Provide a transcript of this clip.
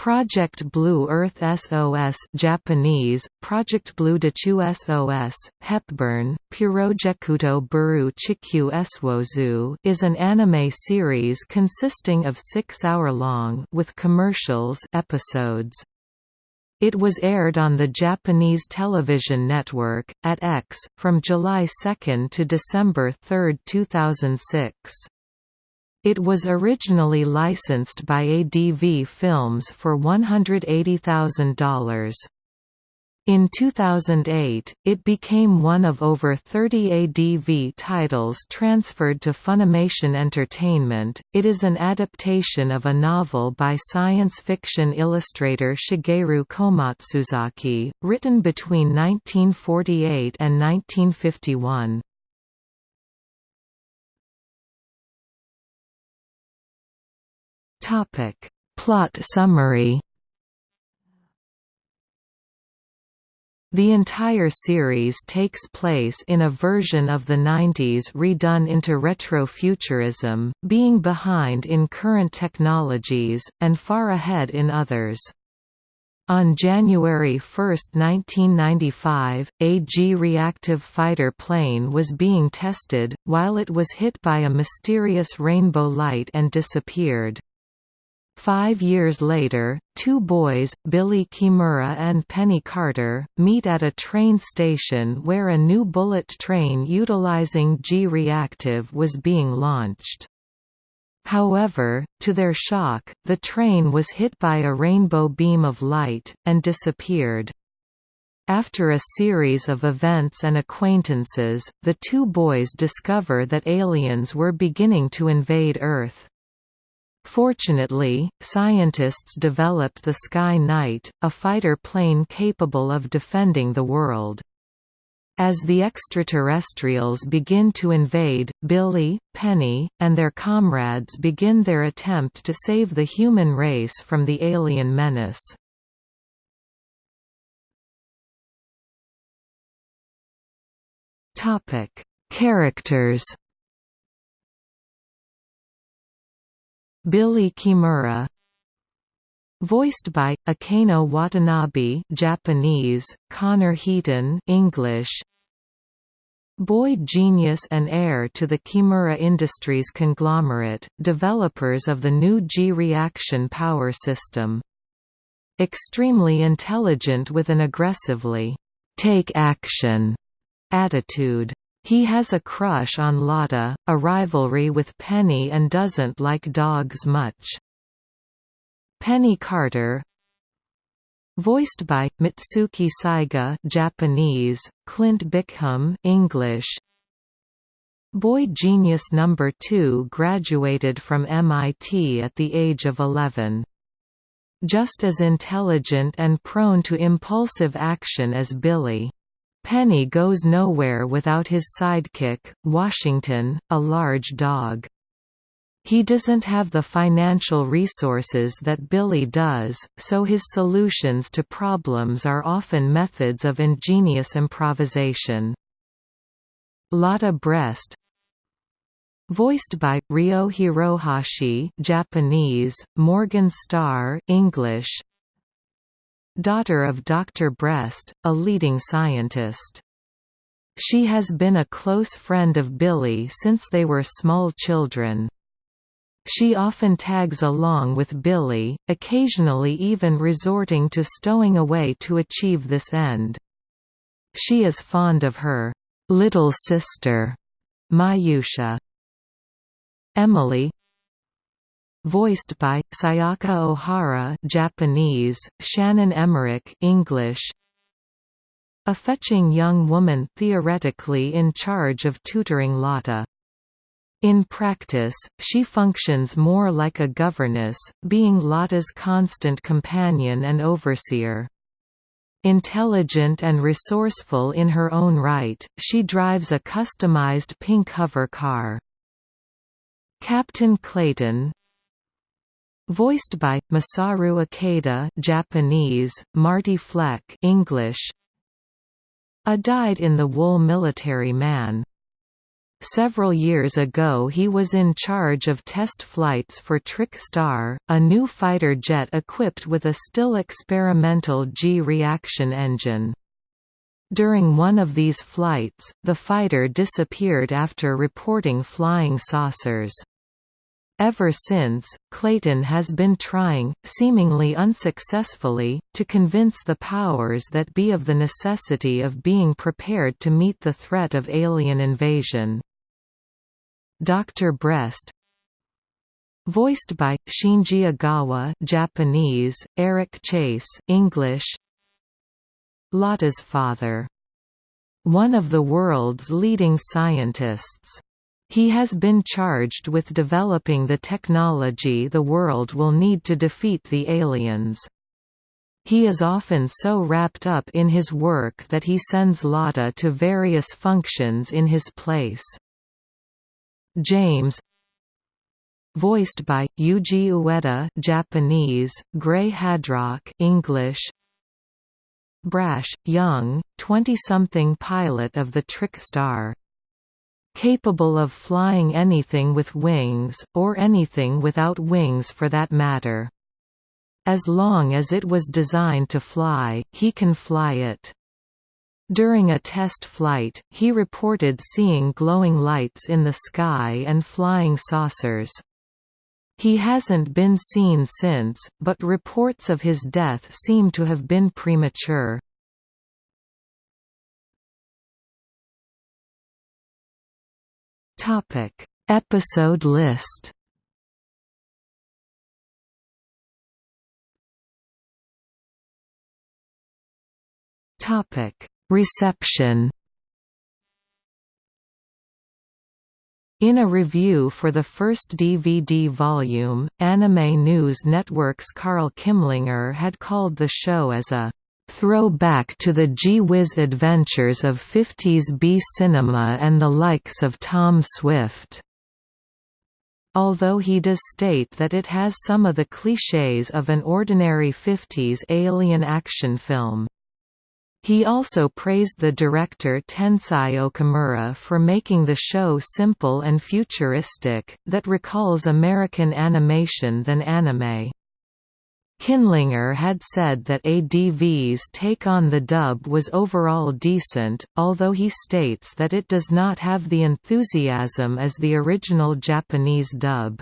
Project Blue Earth SOS Japanese, Project Blue Dachu SOS, Hepburn, Purojekuto Buru Chikyu Eswozu is an anime series consisting of six-hour-long with commercials episodes. It was aired on the Japanese television network, at X, from July 2 to December 3, 2006. It was originally licensed by ADV Films for $180,000. In 2008, it became one of over 30 ADV titles transferred to Funimation Entertainment. It is an adaptation of a novel by science fiction illustrator Shigeru Komatsuzaki, written between 1948 and 1951. Topic: Plot summary. The entire series takes place in a version of the 90s redone into retrofuturism, being behind in current technologies, and far ahead in others. On January 1, 1995, a G-reactive fighter plane was being tested, while it was hit by a mysterious rainbow light and disappeared. Five years later, two boys, Billy Kimura and Penny Carter, meet at a train station where a new bullet train utilizing G-reactive was being launched. However, to their shock, the train was hit by a rainbow beam of light, and disappeared. After a series of events and acquaintances, the two boys discover that aliens were beginning to invade Earth. Fortunately, scientists developed the Sky Knight, a fighter plane capable of defending the world. As the extraterrestrials begin to invade, Billy, Penny, and their comrades begin their attempt to save the human race from the alien menace. Characters Billy Kimura Voiced by Akeno Watanabe, Japanese, Connor Heaton, English. Boy genius and heir to the Kimura Industries conglomerate, developers of the new G-reaction power system. Extremely intelligent with an aggressively take action attitude. He has a crush on Lotta, a rivalry with Penny and doesn't like dogs much. Penny Carter Voiced by Mitsuki Saiga Japanese, Clint Bickham English. Boy Genius Number 2 graduated from MIT at the age of 11. Just as intelligent and prone to impulsive action as Billy. Penny goes nowhere without his sidekick, Washington, a large dog. He doesn't have the financial resources that Billy does, so his solutions to problems are often methods of ingenious improvisation. Lotta Brest Voiced by Ryo Hirohashi, Japanese, Morgan Starr, English, daughter of Dr. Brest, a leading scientist. She has been a close friend of Billy since they were small children. She often tags along with Billy, occasionally even resorting to stowing away to achieve this end. She is fond of her little sister, Mayusha. Emily voiced by Sayaka Ohara Japanese, Shannon Emerick English. A fetching young woman theoretically in charge of tutoring Lotta. In practice, she functions more like a governess, being Lotta's constant companion and overseer. Intelligent and resourceful in her own right, she drives a customized pink hover car. Captain Clayton, Voiced by Masaru Ikeda, Japanese, Marty Fleck, English. A dyed-in-the-wool military man. Several years ago he was in charge of test flights for Trick Star, a new fighter jet equipped with a still experimental G-reaction engine. During one of these flights, the fighter disappeared after reporting flying saucers. Ever since, Clayton has been trying, seemingly unsuccessfully, to convince the powers that be of the necessity of being prepared to meet the threat of alien invasion. Dr. Brest Voiced by Shinji Ogawa, Japanese, Eric Chase, English. Lotta's father. One of the world's leading scientists. He has been charged with developing the technology the world will need to defeat the aliens. He is often so wrapped up in his work that he sends Lotta to various functions in his place. James Voiced by Yuji Ueda, Japanese, Gray Haddock, English. Brash, young, 20-something pilot of the Trick Star capable of flying anything with wings, or anything without wings for that matter. As long as it was designed to fly, he can fly it. During a test flight, he reported seeing glowing lights in the sky and flying saucers. He hasn't been seen since, but reports of his death seem to have been premature. Topic: Episode list. Topic: Reception. In a review for the first DVD volume, Anime News Network's Carl Kimlinger had called the show as a Throwback to the gee-whiz adventures of 50s B-cinema and the likes of Tom Swift. Although he does state that it has some of the clichés of an ordinary 50s alien action film. He also praised the director Tensai Okamura for making the show simple and futuristic, that recalls American animation than anime. Kimlinger had said that ADV's take on the dub was overall decent, although he states that it does not have the enthusiasm as the original Japanese dub.